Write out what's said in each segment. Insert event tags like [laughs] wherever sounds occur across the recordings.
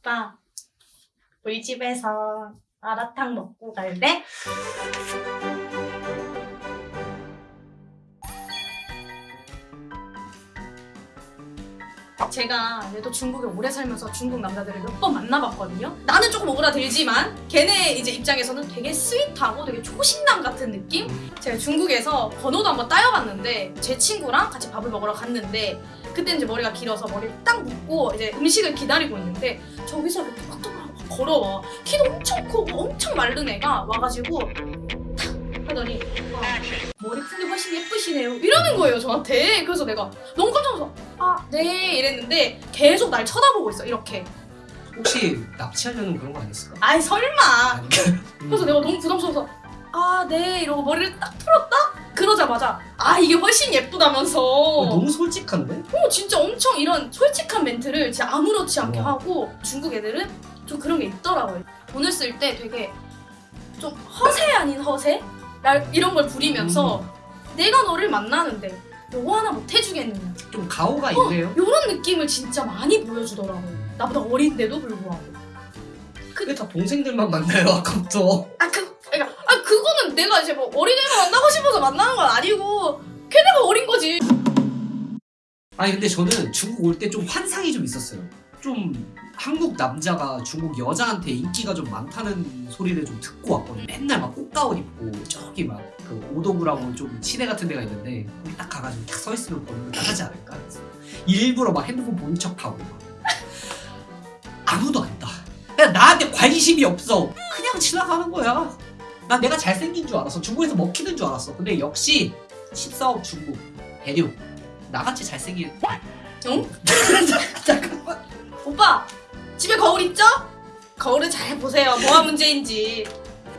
오빠, 우리 집에서 마라탕 먹고 갈래? 제가 얘도 중국에 오래 살면서 중국 남자들을 몇 번 만나봤거든요. 나는 조금 오그라들지만 걔네 이제 입장에서는 되게 sweet하고 되게 초식남 같은 느낌? 제가 중국에서 번호도 한번 따여봤는데 제 친구랑 같이 밥을 먹으러 갔는데 그때 이제 머리가 길어서 머리를 딱 묶고 이제 음식을 기다리고 있는데 저기서 이렇게 톡톡톡 걸어와. 키도 엄청 크고 엄청 마른 애가 와가지고 탁 하더니 어, 머리 푼게 훨씬 예쁘시네요. 이러는 거예요 저한테. 그래서 내가 너무 깜짝 놀라서 아 네 이랬는데 계속 날 쳐다보고 있어 이렇게. 혹시 납치하려는 그런 거 아니었을까? 아이 설마. 그래서 내가 너무 부담스러워서 아 네 이러고 머리를 딱 풀었다? 그러자마자 아 이게 훨씬 예쁘다면서 어, 너무 솔직한데? 어, 진짜 엄청 이런 솔직한 멘트를 진짜 아무렇지 않게 우와. 하고 중국 애들은 좀 그런 게 있더라고요 돈을 쓸 때 되게 좀 허세 아닌 허세? 날 이런 걸 부리면서 음. 내가 너를 만나는데 요거 하나 못 해주겠느냐 좀 가오가 어, 있네요. 요런 느낌을 진짜 많이 보여주더라고요 나보다 어린데도 불구하고 근데 다 동생들만 만나요 아까부터. 아, 그, 그러니까, 아, 그거는 내가 이제 뭐 어린애를 만나고 싶어서 만나는 건 아니고, 걔네가 어린 거지. 아니 근데 저는 중국 올 때 좀 환상이 좀 있었어요. 좀 한국 남자가 중국 여자한테 인기가 좀 많다는 소리를 좀 듣고 왔거든요. 맨날 막 꽃가옷 입고 저기 막 그 오도구라고 좀 시내 같은 데가 있는데 거기 딱 가가지고 딱 서 있으면 보면 나가지 않을까. 그래서 일부러 막 핸드폰 본 척하고 막 아무도 안다. 그냥 나한테 관심이 없어. 그냥 지나가는 거야. 난 내가 잘생긴 줄 알았어. 중국에서 먹히는 줄 알았어. 근데 역시 14억 중국 대륙 나같이 잘생긴 응? [laughs] 잠깐만 오빠, 집에 거울 있죠? 거울을 잘 보세요. 뭐가 문제인지.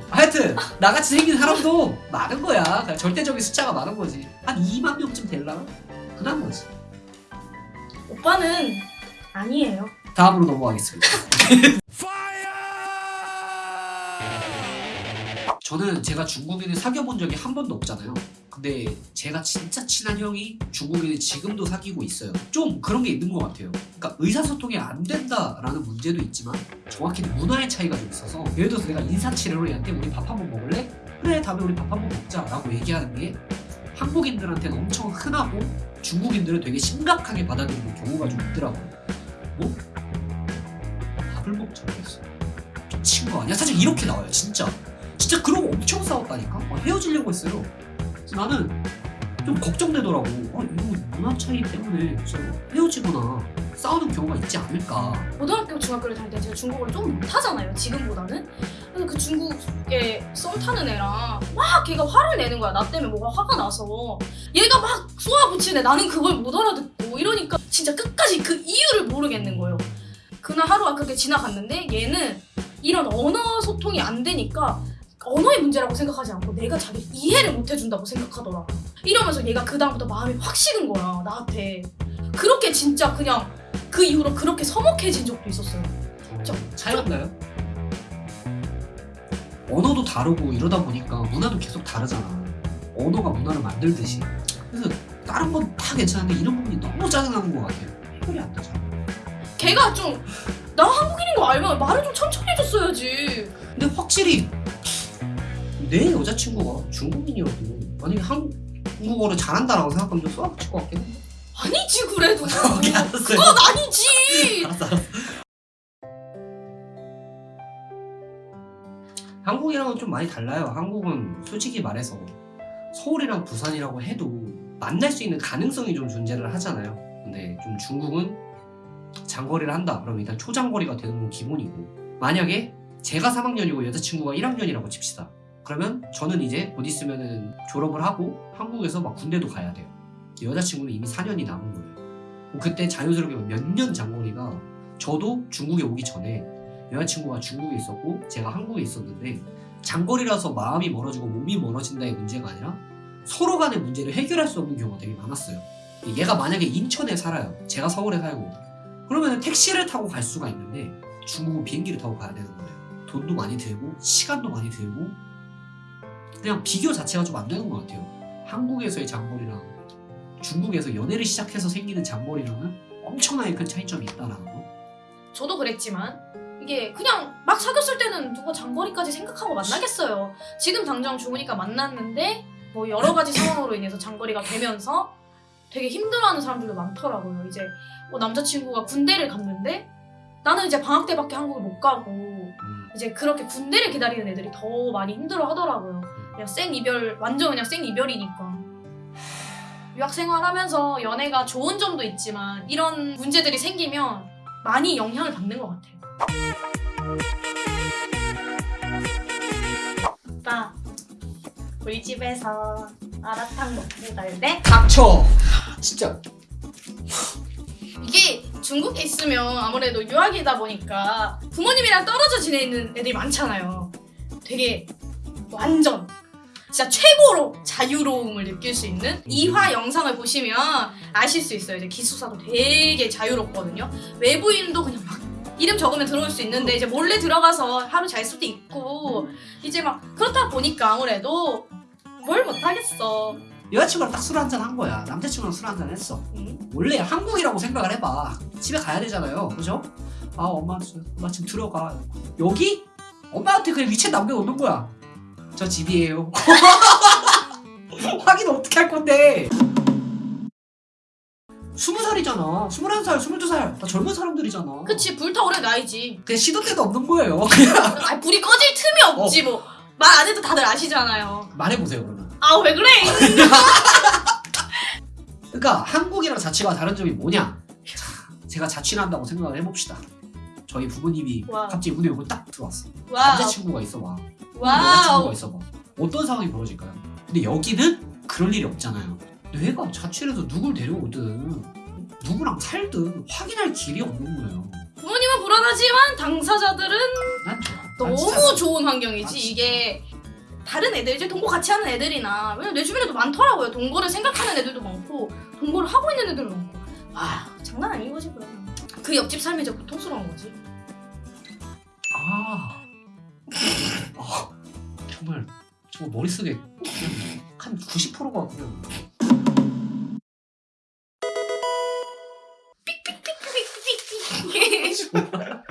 하여튼 나같이 생긴 사람도 많은 거야 그냥 절대적인 숫자가 많은 거지 한 2만 명쯤 될라나? 흔한 거지 오빠는 아니에요. 다음으로 넘어가겠습니다 [laughs] 저는 제가 중국인을 사귀어 본 적이 한 번도 없잖아요 근데 제가 진짜 친한 형이 중국인을 지금도 사귀고 있어요 좀 그런 게 있는 것 같아요 그러니까 의사소통이 안 된다라는 문제도 있지만 정확히는 문화의 차이가 좀 있어서 예를 들어서 내가 인사치레로 얘한테 우리 밥 한 번 먹을래? 그래 다음에 우리 밥 한 번 먹자 라고 얘기하는 게 한국인들한테는 엄청 흔하고 중국인들은 되게 심각하게 받아들이는 경우가 좀 있더라고요 뭐? 밥을 먹자 그랬어 미친 거 아니야? 사실 이렇게 나와요 진짜 진짜 그러고 엄청 싸웠다니까 막 헤어지려고 했어요 그래서 나는 좀 걱정되더라고 어, 이거 문화 차이 때문에 헤어지거나 싸우는 경우가 있지 않을까 고등학교, 중학교를 다닐 때 제가 중국어를 좀 못하잖아요. 지금보다는. 그래서 그 중국에 썸 타는 애랑 막 걔가 화를 내는 거야. 나 때문에 뭐가 화가 나서. 얘가 막 쏘아붙이네. 나는 그걸 못 알아듣고. 이러니까 진짜 끝까지 그 이유를 모르겠는 거예요. 그날 하루가 그렇게 지나갔는데 얘는 이런 언어 소통이 안 되니까 언어의 문제라고 생각하지 않고 내가 자기를 이해를 못 해준다고 생각하더라. 이러면서 얘가 그 다음부터 마음이 확 식은 거야. 나한테. 그렇게 진짜 그냥 그 이후로 그렇게 서먹해진 적도 있었어요. 저- 차이없나요? 언어도 다르고 이러다 보니까 문화도 계속 다르잖아 언어가 문화를 만들듯이 그래서 다른 건 다 괜찮은데 이런 부분이 너무 짜증나는 것 같아요 해결이 안 되잖아 걔가 좀 나 한국인인 거 알면 말을 좀 천천히 해줬어야지. 근데 확실히 내 여자친구가 중국인이어도 만약에 한국어를 잘한다라고 생각하면 좀 쏘아붙일 것 같긴 해 아니지 그래도. [laughs] 오케이, 알았어요. 그건 아니지. 알았어 알았어 한국이랑은 좀 많이 달라요 한국은 솔직히 말해서 서울이랑 부산이라고 해도 만날 수 있는 가능성이 좀 존재를 하잖아요 근데 좀 중국은 장거리를 한다 그러면 일단 초장거리가 되는 건 기본이고 만약에 제가 3학년이고 여자친구가 1학년이라고 칩시다 그러면 저는 이제 곧 있으면은 졸업을 하고 한국에서 막 군대도 가야 돼요 여자친구는 이미 4년이 남은 거예요 그때 자연스럽게 몇 년 장거리가 저도 중국에 오기 전에 여자친구가 중국에 있었고 제가 한국에 있었는데 장거리라서 마음이 멀어지고 몸이 멀어진다의 문제가 아니라 서로 간의 문제를 해결할 수 없는 경우가 되게 많았어요. 얘가 만약에 인천에 살아요. 제가 서울에 살고 그러면 택시를 타고 갈 수가 있는데 중국은 비행기를 타고 가야 되는 거예요. 돈도 많이 들고 시간도 많이 들고 그냥 비교 자체가 좀 안 되는 것 같아요. 한국에서의 장거리랑 중국에서 연애를 시작해서 생기는 장거리랑은 엄청나게 큰 차이점이 있다라는 거. 저도 그랬지만 이게 그냥 막 사귀었을 때는 누가 장거리까지 생각하고 만나겠어요. 지금 당장 좋으니까 만났는데 뭐 여러 가지 상황으로 인해서 장거리가 되면서 되게 힘들어하는 사람들도 많더라고요. 이제 뭐 남자친구가 군대를 갔는데 나는 이제 방학 때밖에 한국을 못 가고 음, 이제 그렇게 군대를 기다리는 애들이 더 많이 힘들어 하더라고요. 그냥 생 이별, 완전 그냥 생 이별이니까. 유학 생활 하면서 연애가 좋은 점도 있지만 이런 문제들이 생기면 많이 영향을 받는 것 같아요. 오빠, 우리 집에서 마라탕 먹고 갈래? 닥쳐 진짜 이게 중국에 있으면 아무래도 유학이다 보니까 부모님이랑 떨어져 지내는 애들이 많잖아요. 되게 완전 진짜 최고로 자유로움을 느낄 수 있는 이화 영상을 보시면 아실 수 있어요. 이제 기숙사도 되게 자유롭거든요. 외부인도 그냥 막 이름 적으면 들어올 수 있는데 이제 몰래 들어가서 하루 잘 수도 있고 이제 막 그렇다 보니까 아무래도 뭘 못하겠어. 여자친구랑 딱 술 한잔 한 거야 남자친구랑 술 한잔 했어 응? 원래 한국이라고 생각을 해봐 집에 가야 되잖아요 그죠? 아 엄마, 지- 엄마 지금 들어가 여기? 엄마한테 그냥 위챗 남겨놓는 거야 저 집이에요 [laughs] 확인 어떻게 할 건데 스무 살이잖아 스물한 살 스물두 살 다 젊은 사람들이잖아 그치 불타오르는 나이지. 그냥 시도 때도 없는 거예요 [laughs] 아 불이 꺼질 틈이 없지 뭐. 말 안 해도 다들 아시잖아요. 말해보세요 그러면 아 왜 그래? [laughs] 그러니까 한국이랑 자취가 다른 점이 뭐냐 자, 제가 자취를 한다고 생각을 해봅시다 저희 부모님이 와. 갑자기 문에 열고 딱 들어왔어 wow. 남자친구가 있어 봐 여자친구가 wow. 있어 봐 어떤 상황이 벌어질까요? 근데 여기는 그럴 일이 없잖아요 내가 자취를 해서 누굴 데려오든 누구랑 살든 확인할 길이 없는 거예요 부모님은 불안하지만 당사자들은 난 좋아 난 너무 좋은 아, 환경이지. 이게 다른 애들 이제 동거 같이 하는 애들이나 왜냐면 내 주변에도 많더라고요. 동거를 생각하는 애들도 많고 동거를 하고 있는 애들도 많고. 아 장난 아닌 거지 그럼. 그 옆집 삶이 이제 고통스러운 거지. 아, 아 정말 정말 머릿속에 한 90%가 그냥 삑삑삑삑. [laughs]